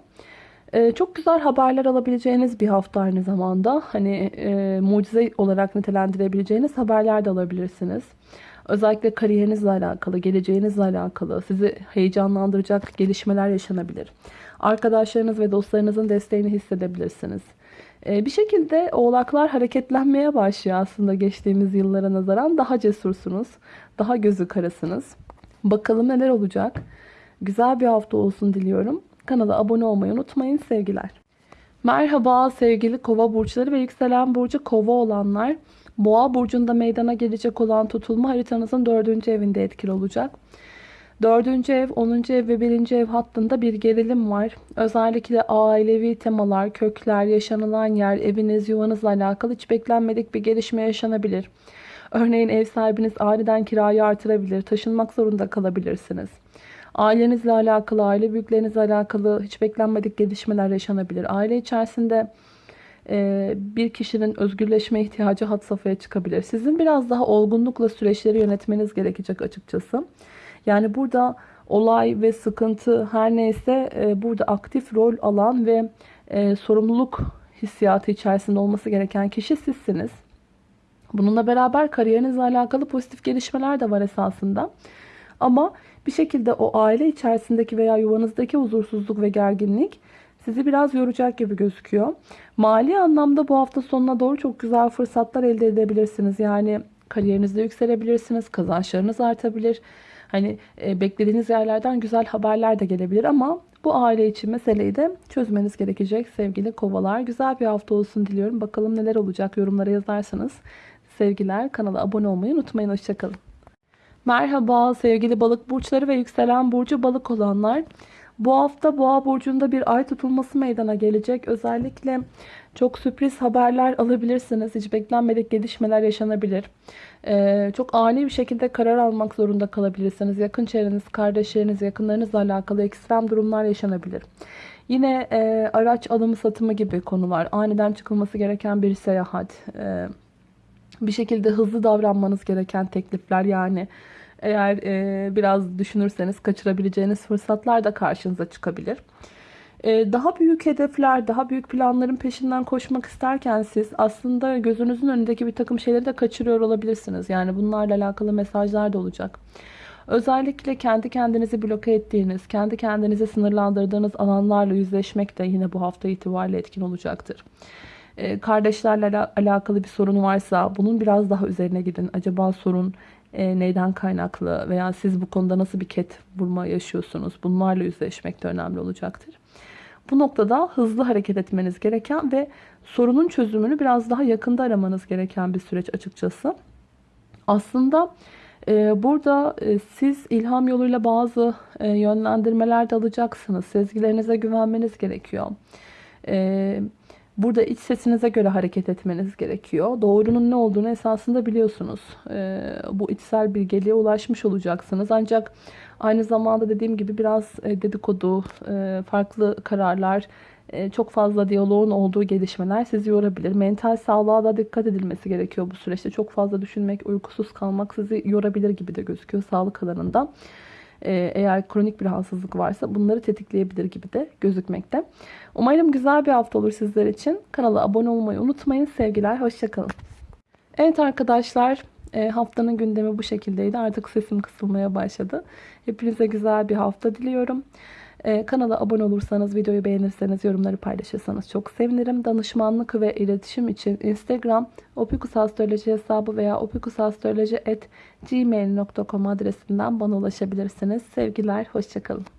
Ee, çok güzel haberler alabileceğiniz bir hafta aynı zamanda. Hani e, mucize olarak nitelendirebileceğiniz haberler de alabilirsiniz. Özellikle kariyerinizle alakalı, geleceğinizle alakalı sizi heyecanlandıracak gelişmeler yaşanabilir. Arkadaşlarınız ve dostlarınızın desteğini hissedebilirsiniz. Ee, bir şekilde oğlaklar hareketlenmeye başlıyor aslında geçtiğimiz yıllara nazaran. Daha cesursunuz, daha gözü karasınız. Bakalım neler olacak. Güzel bir hafta olsun diliyorum. Kanala abone olmayı unutmayın. Sevgiler. Merhaba sevgili kova burçları ve yükselen burcu kova olanlar. Boğa burcunda meydana gelecek olan tutulma haritanızın dördüncü evinde etkili olacak. Dördüncü ev, onuncu ev ve birinci ev hattında bir gerilim var. Özellikle ailevi temalar, kökler, yaşanılan yer, eviniz, yuvanızla alakalı hiç beklenmedik bir gelişme yaşanabilir. Örneğin ev sahibiniz aniden kirayı artırabilir, taşınmak zorunda kalabilirsiniz. Ailenizle alakalı, aile büyüklerinizle alakalı hiç beklenmedik gelişmeler yaşanabilir. Aile içerisinde e, bir kişinin özgürleşme ihtiyacı hat safhaya çıkabilir. Sizin biraz daha olgunlukla süreçleri yönetmeniz gerekecek açıkçası. Yani burada olay ve sıkıntı her neyse e, burada aktif rol alan ve e, sorumluluk hissiyatı içerisinde olması gereken kişi sizsiniz. Bununla beraber kariyerinizle alakalı pozitif gelişmeler de var esasında. Ama bir şekilde o aile içerisindeki veya yuvanızdaki huzursuzluk ve gerginlik sizi biraz yoracak gibi gözüküyor. Mali anlamda bu hafta sonuna doğru çok güzel fırsatlar elde edebilirsiniz. Yani kariyerinizde yükselebilirsiniz, kazançlarınız artabilir. Hani e, beklediğiniz yerlerden güzel haberler de gelebilir ama bu aile için meseleyi de çözmeniz gerekecek sevgili kovalar. Güzel bir hafta olsun diliyorum. Bakalım neler olacak yorumlara yazarsanız. Sevgiler kanala abone olmayı unutmayın. Hoşçakalın. Merhaba sevgili balık burçları ve yükselen burcu balık olanlar. Bu hafta boğa burcunda bir ay tutulması meydana gelecek. Özellikle çok sürpriz haberler alabilirsiniz. Hiç beklenmedik gelişmeler yaşanabilir. Ee, çok ani bir şekilde karar almak zorunda kalabilirsiniz. Yakın çevreniz, kardeşleriniz, yakınlarınızla alakalı ekstrem durumlar yaşanabilir. Yine e, araç alımı satımı gibi konular. Aniden çıkılması gereken bir seyahat. E, bir şekilde hızlı davranmanız gereken teklifler yani eğer e, biraz düşünürseniz kaçırabileceğiniz fırsatlar da karşınıza çıkabilir. E, daha büyük hedefler, daha büyük planların peşinden koşmak isterken siz aslında gözünüzün önündeki bir takım şeyleri de kaçırıyor olabilirsiniz. Yani bunlarla alakalı mesajlar da olacak. Özellikle kendi kendinizi bloke ettiğiniz, kendi kendinizi sınırlandırdığınız alanlarla yüzleşmek de yine bu hafta itibariyle etkin olacaktır. Ee, kardeşlerle alakalı bir sorun varsa bunun biraz daha üzerine gidin. Acaba sorun e, neyden kaynaklı veya siz bu konuda nasıl bir ket vurma yaşıyorsunuz? Bunlarla yüzleşmek de önemli olacaktır. Bu noktada hızlı hareket etmeniz gereken ve sorunun çözümünü biraz daha yakında aramanız gereken bir süreç açıkçası. Aslında e, burada e, siz ilham yoluyla bazı e, yönlendirmeler de alacaksınız. Sezgilerinize güvenmeniz gerekiyor. E, Burada iç sesinize göre hareket etmeniz gerekiyor. Doğrunun ne olduğunu esasında biliyorsunuz. Ee, bu içsel bilgeliğe ulaşmış olacaksınız. Ancak aynı zamanda dediğim gibi biraz e, dedikodu, e, farklı kararlar, e, çok fazla diyaloğun olduğu gelişmeler sizi yorabilir. Mental sağlığa da dikkat edilmesi gerekiyor bu süreçte. Çok fazla düşünmek, uykusuz kalmak sizi yorabilir gibi de gözüküyor sağlık alanında. Ee, eğer kronik bir rahatsızlık varsa bunları tetikleyebilir gibi de gözükmekte. Umarım güzel bir hafta olur sizler için. Kanala abone olmayı unutmayın. Sevgiler, hoşçakalın. Evet arkadaşlar e, haftanın gündemi bu şekildeydi. Artık sesim kısılmaya başladı. Hepinize güzel bir hafta diliyorum. Ee, kanala abone olursanız, videoyu beğenirseniz, yorumları paylaşırsanız çok sevinirim. Danışmanlık ve iletişim için Instagram opikusastroloji hesabı veya opikusastroloji.gmail.com adresinden bana ulaşabilirsiniz. Sevgiler, hoşçakalın.